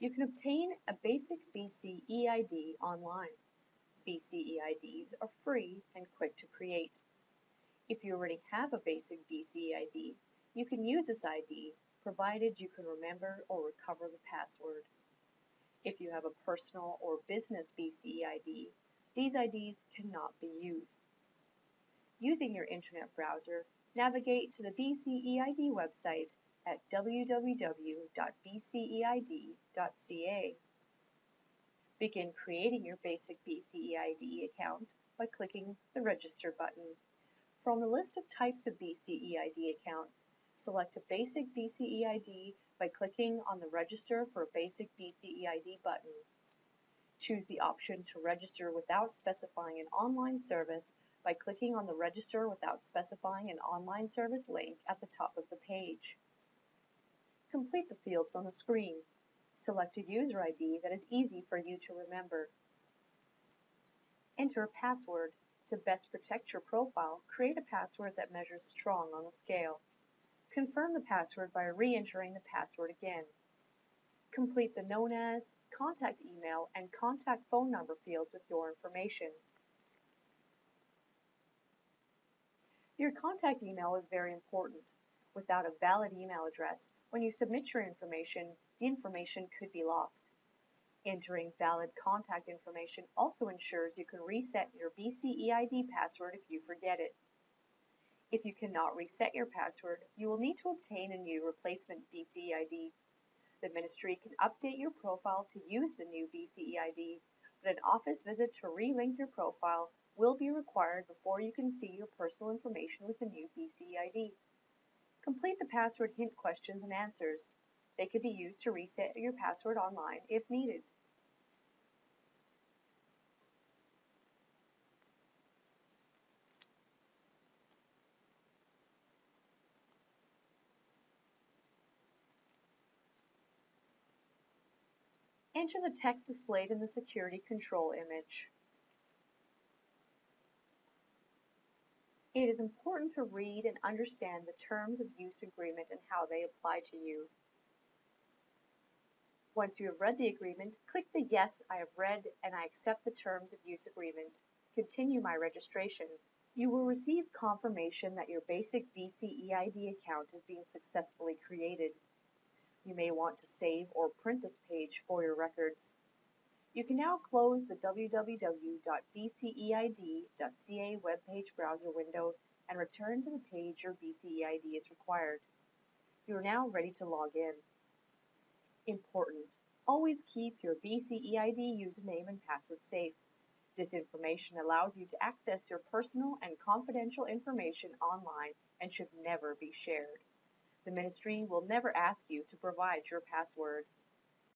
You can obtain a basic BC EID online. BC EIDs are free and quick to create. If you already have a basic BC EID, you can use this ID provided you can remember or recover the password. If you have a personal or business BC EID, these IDs cannot be used. Using your internet browser, navigate to the BCEID website at www.bceid.ca. Begin creating your basic BCEID account by clicking the Register button. From the list of types of BCEID accounts, select a basic BCEID by clicking on the Register for a Basic BCEID button. Choose the option to register without specifying an online service by clicking on the Register without specifying an online service link at the top of the page. Complete the fields on the screen. Select a user ID that is easy for you to remember. Enter a password. To best protect your profile, create a password that measures strong on the scale. Confirm the password by re-entering the password again. Complete the known as, contact email, and contact phone number fields with your information. Your contact email is very important. Without a valid email address, when you submit your information, the information could be lost. Entering valid contact information also ensures you can reset your BCEID password if you forget it. If you cannot reset your password, you will need to obtain a new replacement BCEID. The Ministry can update your profile to use the new BCEID, but an office visit to relink your profile will be required before you can see your personal information with the new BCEID. Complete the password hint questions and answers. They can be used to reset your password online if needed. Enter the text displayed in the security control image. It is important to read and understand the terms of use agreement and how they apply to you. Once you have read the agreement, click the Yes, I have read and I accept the terms of use agreement. Continue my registration. You will receive confirmation that your basic BCEID account is being successfully created. You may want to save or print this page for your records. You can now close the www.bceid.ca webpage browser window and return to the page your BCEID is required. You are now ready to log in. Important. Always keep your BCEID username and password safe. This information allows you to access your personal and confidential information online and should never be shared. The Ministry will never ask you to provide your password.